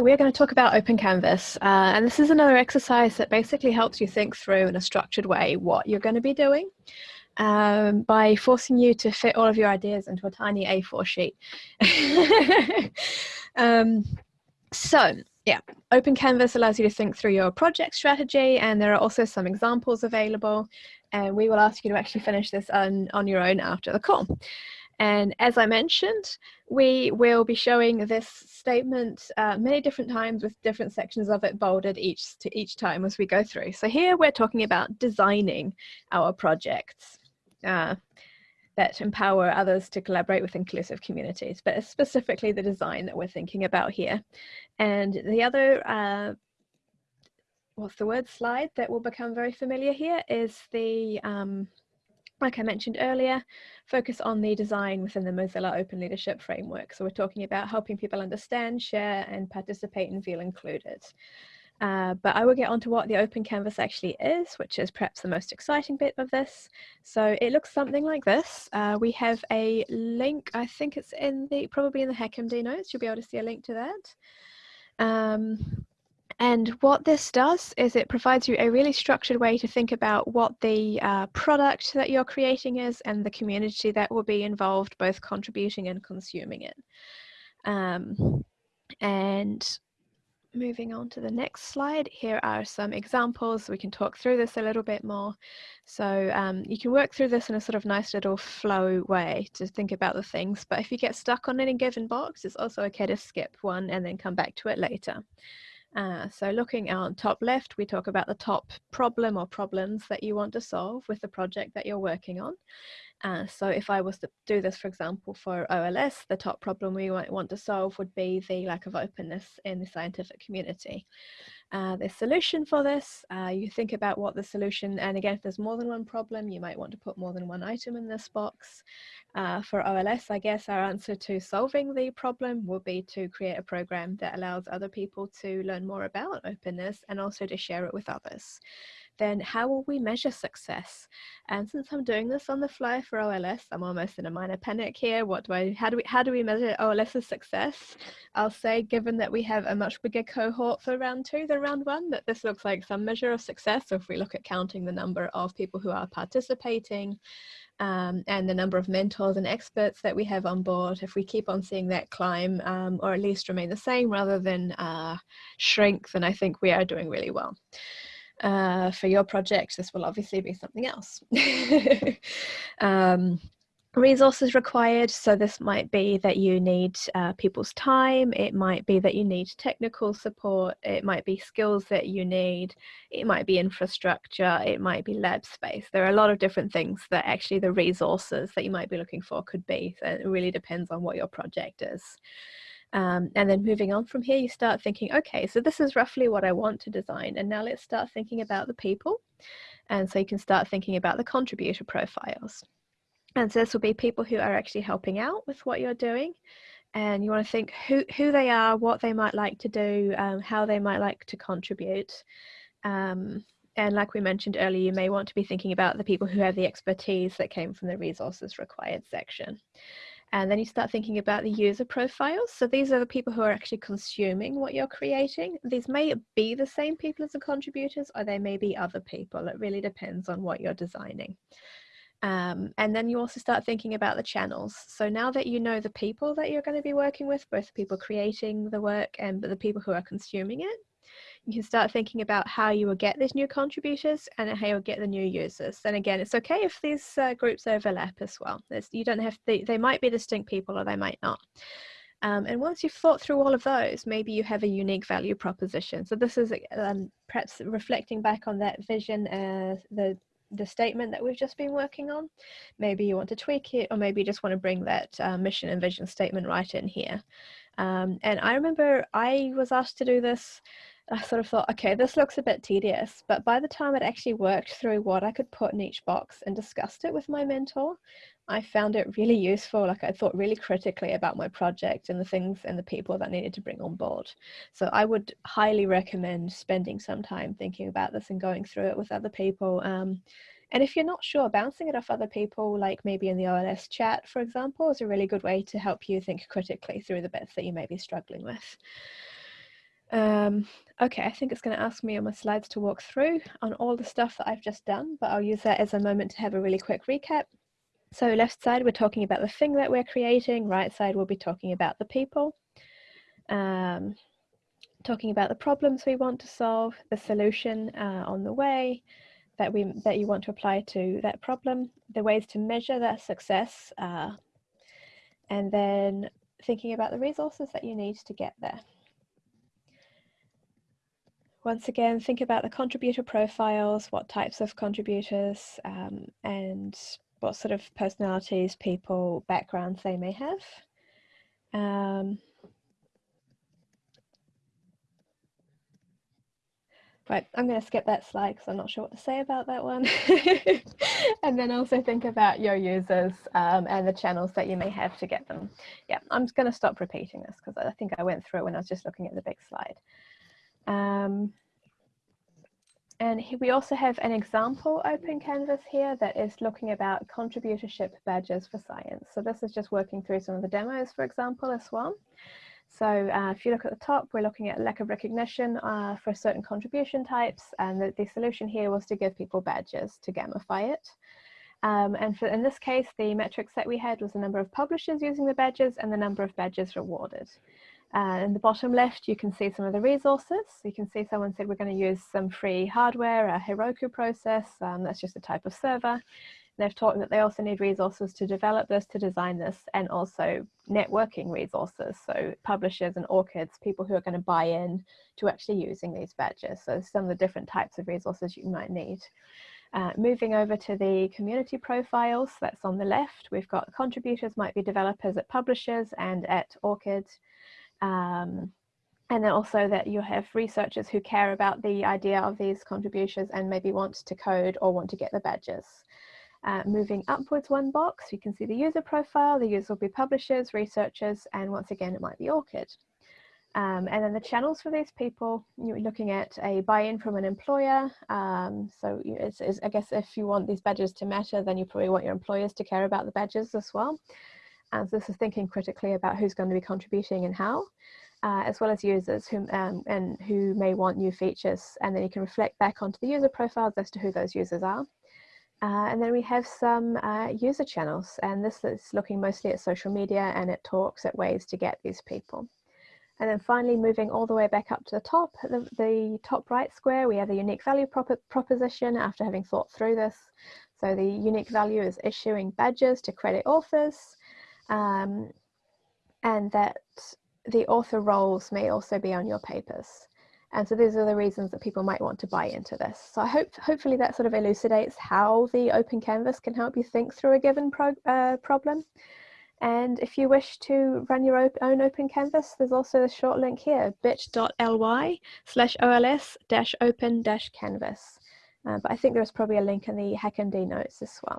We're going to talk about Open Canvas, uh, and this is another exercise that basically helps you think through in a structured way what you're going to be doing um, by forcing you to fit all of your ideas into a tiny A4 sheet. um, so, yeah, Open Canvas allows you to think through your project strategy, and there are also some examples available, and we will ask you to actually finish this on, on your own after the call. And as I mentioned, we will be showing this statement uh, many different times with different sections of it bolded each to each time as we go through. So here we're talking about designing our projects uh, that empower others to collaborate with inclusive communities, but specifically the design that we're thinking about here. And the other uh, what's the word slide that will become very familiar here is the um, like I mentioned earlier, focus on the design within the Mozilla Open Leadership Framework. So we're talking about helping people understand, share, and participate and feel included. Uh, but I will get onto what the Open Canvas actually is, which is perhaps the most exciting bit of this. So it looks something like this. Uh, we have a link, I think it's in the, probably in the HackMD notes, you'll be able to see a link to that. Um, and what this does is it provides you a really structured way to think about what the uh, product that you're creating is and the community that will be involved, both contributing and consuming it. Um, and moving on to the next slide, here are some examples. We can talk through this a little bit more. So um, you can work through this in a sort of nice little flow way to think about the things. But if you get stuck on any given box, it's also okay to skip one and then come back to it later. Uh, so looking on top left, we talk about the top problem or problems that you want to solve with the project that you're working on. Uh, so if I was to do this, for example, for OLS, the top problem we might want to solve would be the lack of openness in the scientific community. Uh, the solution for this, uh, you think about what the solution, and again, if there's more than one problem, you might want to put more than one item in this box. Uh, for OLS, I guess our answer to solving the problem will be to create a program that allows other people to learn more about openness and also to share it with others then how will we measure success? And since I'm doing this on the fly for OLS, I'm almost in a minor panic here. What do I, how do we, how do we measure OLS's success? I'll say, given that we have a much bigger cohort for round two than round one, that this looks like some measure of success. So if we look at counting the number of people who are participating, um, and the number of mentors and experts that we have on board, if we keep on seeing that climb um, or at least remain the same rather than uh, shrink, then I think we are doing really well. Uh, for your project, this will obviously be something else. um, resources required. So this might be that you need uh, people's time. It might be that you need technical support. It might be skills that you need. It might be infrastructure. It might be lab space. There are a lot of different things that actually the resources that you might be looking for could be. So it really depends on what your project is um, and then moving on from here, you start thinking, okay, so this is roughly what I want to design. And now let's start thinking about the people. And so you can start thinking about the contributor profiles. And so this will be people who are actually helping out with what you're doing. And you want to think who, who they are, what they might like to do, um, how they might like to contribute. Um, and like we mentioned earlier, you may want to be thinking about the people who have the expertise that came from the resources required section. And then you start thinking about the user profiles. So these are the people who are actually consuming what you're creating. These may be the same people as the contributors, or they may be other people. It really depends on what you're designing. Um, and then you also start thinking about the channels. So now that you know the people that you're going to be working with, both the people creating the work and the people who are consuming it, you can start thinking about how you will get these new contributors and how you'll get the new users. And again, it's okay if these uh, groups overlap as well. There's, you don't have to, they might be distinct people or they might not. Um, and once you've thought through all of those, maybe you have a unique value proposition. So this is um, perhaps reflecting back on that vision, uh, the the statement that we've just been working on. Maybe you want to tweak it, or maybe you just want to bring that uh, mission and vision statement right in here. Um, and I remember I was asked to do this I sort of thought, okay, this looks a bit tedious. But by the time I'd actually worked through what I could put in each box and discussed it with my mentor, I found it really useful. Like I thought really critically about my project and the things and the people that I needed to bring on board. So I would highly recommend spending some time thinking about this and going through it with other people. Um, and if you're not sure, bouncing it off other people, like maybe in the OLS chat, for example, is a really good way to help you think critically through the bits that you may be struggling with. Um, okay, I think it's going to ask me on my slides to walk through on all the stuff that I've just done, but I'll use that as a moment to have a really quick recap. So left side, we're talking about the thing that we're creating. Right side, we'll be talking about the people. Um, talking about the problems we want to solve, the solution uh, on the way that we that you want to apply to that problem, the ways to measure that success, uh, and then thinking about the resources that you need to get there. Once again, think about the contributor profiles, what types of contributors, um, and what sort of personalities, people, backgrounds they may have. Um, Right, I'm going to skip that slide because I'm not sure what to say about that one. and then also think about your users um, and the channels that you may have to get them. Yeah, I'm just going to stop repeating this because I think I went through it when I was just looking at the big slide. Um, and we also have an example open canvas here that is looking about contributorship badges for science. So this is just working through some of the demos, for example, as well. So uh, if you look at the top, we're looking at lack of recognition uh, for certain contribution types. And the, the, solution here was to give people badges to gamify it. Um, and for, in this case, the metrics that we had was the number of publishers using the badges and the number of badges rewarded. Uh, in the bottom left, you can see some of the resources. You can see someone said we're going to use some free hardware, a Heroku process. Um, that's just a type of server. They've talked that they also need resources to develop this, to design this, and also networking resources. So publishers and ORCIDs, people who are going to buy in to actually using these badges. So some of the different types of resources you might need. Uh, moving over to the community profiles, that's on the left. We've got contributors might be developers at publishers and at ORCID. Um, and then also that you have researchers who care about the idea of these contributions and maybe want to code or want to get the badges. Uh, moving upwards one box, you can see the user profile. The user will be publishers, researchers, and once again, it might be ORCID. Um, and then the channels for these people, you're looking at a buy-in from an employer. Um, so it's, it's, I guess if you want these badges to matter, then you probably want your employers to care about the badges as well. And so this is thinking critically about who's going to be contributing and how. Uh, as well as users who um, and who may want new features and then you can reflect back onto the user profiles as to who those users are. Uh, and then we have some uh, user channels, and this is looking mostly at social media and it talks at ways to get these people. And then finally, moving all the way back up to the top, the, the top right square, we have the unique value prop proposition after having thought through this. So the unique value is issuing badges to credit authors, um, and that the author roles may also be on your papers. And so these are the reasons that people might want to buy into this. So I hope hopefully that sort of elucidates how the open canvas can help you think through a given pro uh, problem. And if you wish to run your op own open canvas, there's also a short link here, bit.ly slash OLS dash open dash canvas. Uh, but I think there's probably a link in the HackMD notes as well.